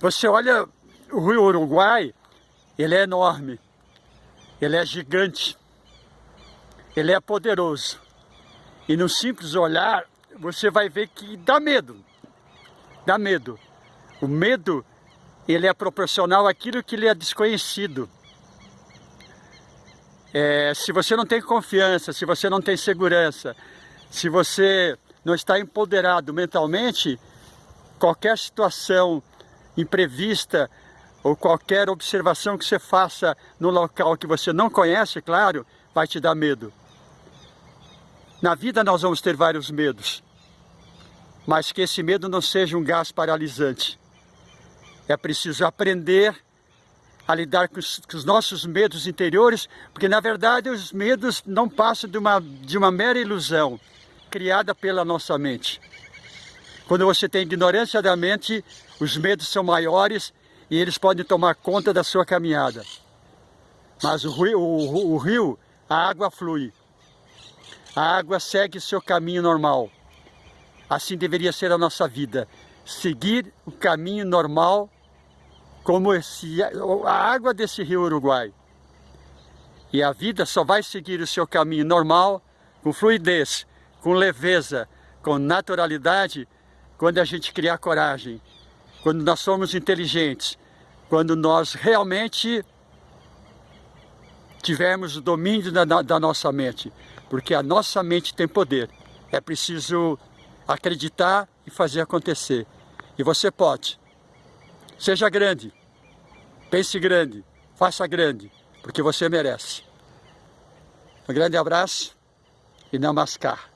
Você olha o rio Uruguai, ele é enorme, ele é gigante, ele é poderoso. E no simples olhar, você vai ver que dá medo, dá medo. O medo, ele é proporcional àquilo que lhe é desconhecido. É, se você não tem confiança, se você não tem segurança, se você não está empoderado mentalmente, qualquer situação imprevista ou qualquer observação que você faça no local que você não conhece, claro, vai te dar medo. Na vida nós vamos ter vários medos, mas que esse medo não seja um gás paralisante. É preciso aprender a lidar com os, com os, nossos medos interiores, porque na verdade os medos não passam de uma, de uma mera ilusão criada pela nossa mente. Quando você tem ignorância da mente, os medos são maiores e eles podem tomar conta da sua caminhada. Mas o rio, o, o rio a água flui. A água segue seu caminho normal. Assim deveria ser a nossa vida. Seguir o caminho normal como esse, a água desse rio Uruguai. E a vida só vai seguir o seu caminho normal, com fluidez, com leveza, com naturalidade, quando a gente criar coragem, quando nós somos inteligentes, quando nós realmente tivermos o domínio da, da nossa mente, porque a nossa mente tem poder. É preciso acreditar e fazer acontecer. E você pode. Seja grande, pense grande, faça grande, porque você merece. Um grande abraço e namaskar.